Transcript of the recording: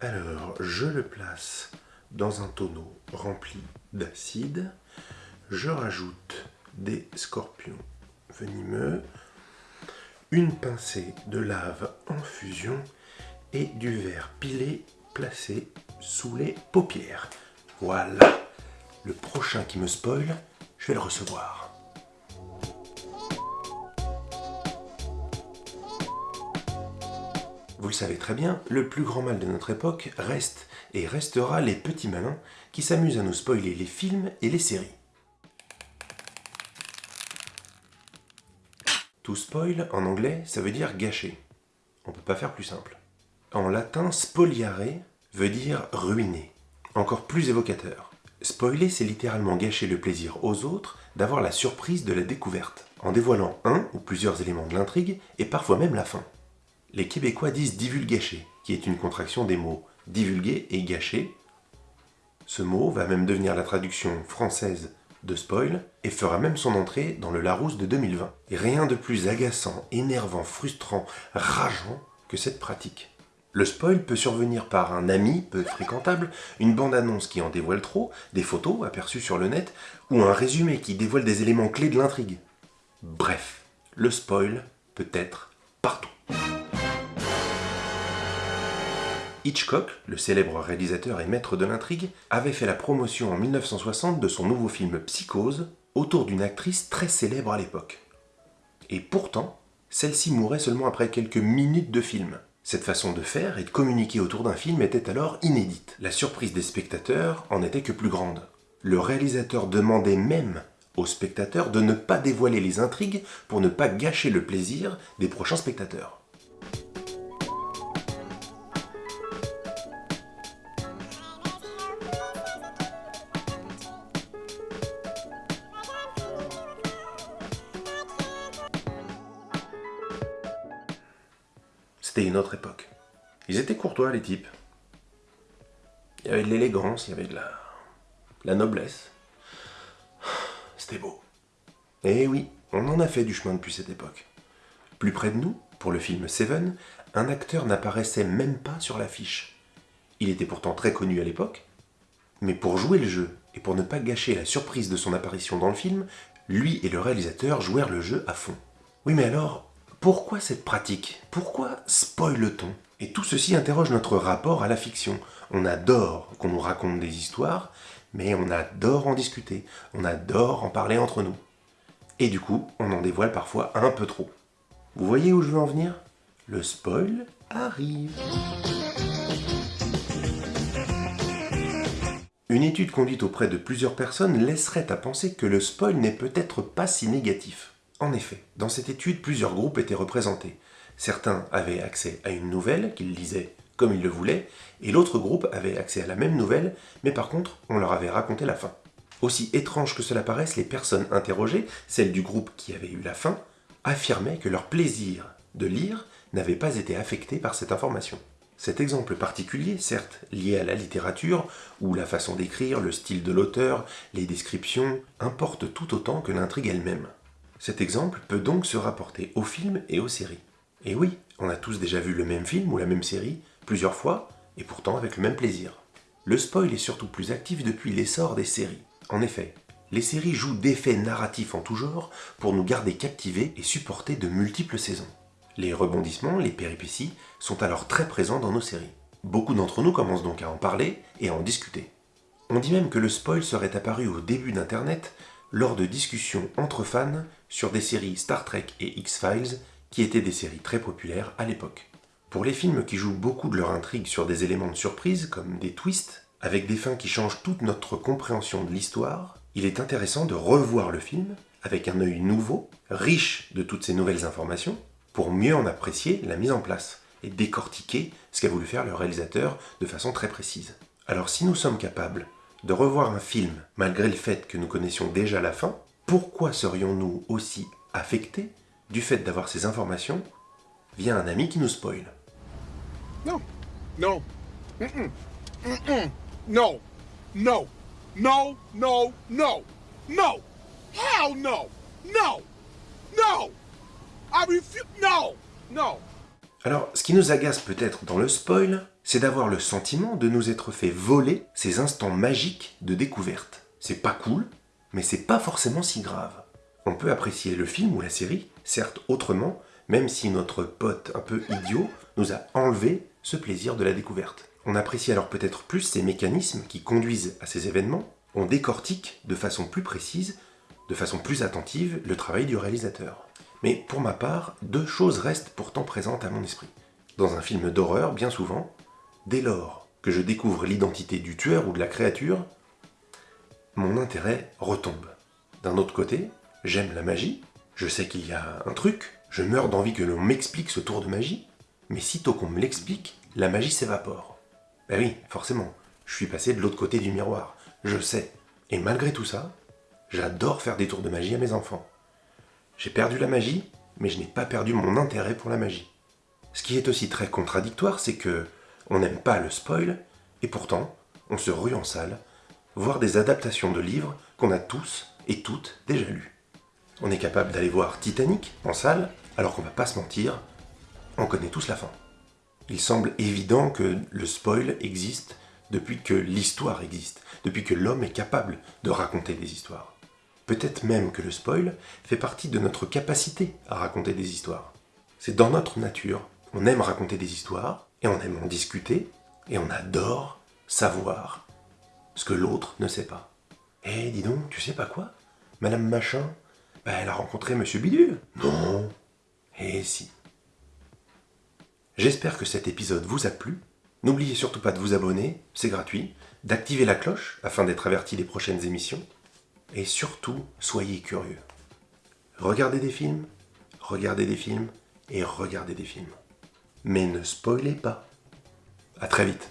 Alors, je le place dans un tonneau rempli d'acide. Je rajoute des scorpions venimeux, une pincée de lave en fusion et du verre pilé placé sous les paupières. Voilà, le prochain qui me spoil, je vais le recevoir. Vous le savez très bien, le plus grand mal de notre époque reste et restera les petits malins qui s'amusent à nous spoiler les films et les séries. Tout spoil, en anglais, ça veut dire gâcher. On peut pas faire plus simple. En latin, spoliare veut dire ruiner. Encore plus évocateur. Spoiler, c'est littéralement gâcher le plaisir aux autres d'avoir la surprise de la découverte, en dévoilant un ou plusieurs éléments de l'intrigue et parfois même la fin. Les Québécois disent divulgâcher, qui est une contraction des mots divulguer et gâcher. Ce mot va même devenir la traduction française de spoil et fera même son entrée dans le Larousse de 2020. Et rien de plus agaçant, énervant, frustrant, rageant que cette pratique. Le spoil peut survenir par un ami peu fréquentable, une bande-annonce qui en dévoile trop, des photos aperçues sur le net, ou un résumé qui dévoile des éléments clés de l'intrigue. Bref, le spoil peut être partout. Hitchcock, le célèbre réalisateur et maître de l'intrigue, avait fait la promotion en 1960 de son nouveau film Psychose autour d'une actrice très célèbre à l'époque. Et pourtant, celle-ci mourait seulement après quelques minutes de film. Cette façon de faire et de communiquer autour d'un film était alors inédite. La surprise des spectateurs en était que plus grande. Le réalisateur demandait même aux spectateurs de ne pas dévoiler les intrigues pour ne pas gâcher le plaisir des prochains spectateurs. C'était une autre époque. Ils étaient courtois, les types. Il y avait de l'élégance, il y avait de la, la noblesse. C'était beau. Et eh oui, on en a fait du chemin depuis cette époque. Plus près de nous, pour le film Seven, un acteur n'apparaissait même pas sur l'affiche. Il était pourtant très connu à l'époque, mais pour jouer le jeu et pour ne pas gâcher la surprise de son apparition dans le film, lui et le réalisateur jouèrent le jeu à fond. Oui mais alors, pourquoi cette pratique? Pourquoi spoil-t-on Et tout ceci interroge notre rapport à la fiction. On adore qu'on nous raconte des histoires, mais on adore en discuter, on adore en parler entre nous. Et du coup, on en dévoile parfois un peu trop. Vous voyez où je veux en venir? Le spoil arrive Une étude conduite auprès de plusieurs personnes laisserait à penser que le spoil n'est peut-être pas si négatif. En effet, dans cette étude, plusieurs groupes étaient représentés. Certains avaient accès à une nouvelle qu'ils lisaient comme ils le voulaient, et l'autre groupe avait accès à la même nouvelle, mais par contre, on leur avait raconté la fin. Aussi étrange que cela paraisse, les personnes interrogées, celles du groupe qui avait eu la fin, affirmaient que leur plaisir de lire n'avait pas été affecté par cette information. Cet exemple particulier, certes lié à la littérature, où la façon d'écrire, le style de l'auteur, les descriptions, importe tout autant que l'intrigue elle-même. Cet exemple peut donc se rapporter aux films et aux séries. Et oui, on a tous déjà vu le même film ou la même série, plusieurs fois, et pourtant avec le même plaisir. Le spoil est surtout plus actif depuis l'essor des séries. En effet, les séries jouent d'effets narratifs en tout genre pour nous garder captivés et supporter de multiples saisons. Les rebondissements, les péripéties, sont alors très présents dans nos séries. Beaucoup d'entre nous commencent donc à en parler et à en discuter. On dit même que le spoil serait apparu au début d'Internet lors de discussions entre fans sur des séries Star Trek et X-Files qui étaient des séries très populaires à l'époque. Pour les films qui jouent beaucoup de leur intrigue sur des éléments de surprise comme des twists, avec des fins qui changent toute notre compréhension de l'histoire, il est intéressant de revoir le film avec un œil nouveau, riche de toutes ces nouvelles informations, pour mieux en apprécier la mise en place et décortiquer ce qu'a voulu faire le réalisateur de façon très précise. Alors si nous sommes capables de revoir un film, malgré le fait que nous connaissions déjà la fin, pourquoi serions-nous aussi affectés du fait d'avoir ces informations via un ami qui nous spoil? Non, non, non, non, non, non, non, non, hell no, no, no, I refuse, no, no. Alors, ce qui nous agace peut-être dans le spoil, c'est d'avoir le sentiment de nous être fait voler ces instants magiques de découverte. C'est pas cool, mais c'est pas forcément si grave. On peut apprécier le film ou la série, certes autrement, même si notre pote un peu idiot nous a enlevé ce plaisir de la découverte. On apprécie alors peut-être plus ces mécanismes qui conduisent à ces événements, on décortique de façon plus précise, de façon plus attentive, le travail du réalisateur. Mais pour ma part, deux choses restent pourtant présentes à mon esprit. Dans un film d'horreur, bien souvent, dès lors que je découvre l'identité du tueur ou de la créature, mon intérêt retombe. D'un autre côté, j'aime la magie, je sais qu'il y a un truc, je meurs d'envie que l'on m'explique ce tour de magie, mais sitôt qu'on me l'explique, la magie s'évapore. Ben oui, forcément, je suis passé de l'autre côté du miroir, je sais. Et malgré tout ça, j'adore faire des tours de magie à mes enfants. J'ai perdu la magie, mais je n'ai pas perdu mon intérêt pour la magie. Ce qui est aussi très contradictoire, c'est que on n'aime pas le spoil, et pourtant, on se rue en salle, voir des adaptations de livres qu'on a tous et toutes déjà lus. On est capable d'aller voir Titanic en salle, alors qu'on va pas se mentir, on connaît tous la fin. Il semble évident que le spoil existe depuis que l'histoire existe, depuis que l'homme est capable de raconter des histoires. Peut-être même que le spoil fait partie de notre capacité à raconter des histoires. C'est dans notre nature, on aime raconter des histoires, et on aime en discuter, et on adore savoir ce que l'autre ne sait pas. Eh, dis donc, tu sais pas quoi? Madame Machin, bah, elle a rencontré Monsieur Bidule. Non. Eh si. J'espère que cet épisode vous a plu. N'oubliez surtout pas de vous abonner, c'est gratuit, d'activer la cloche afin d'être averti des prochaines émissions, et surtout, soyez curieux. Regardez des films, regardez des films et regardez des films. Mais ne spoilez pas. A très vite.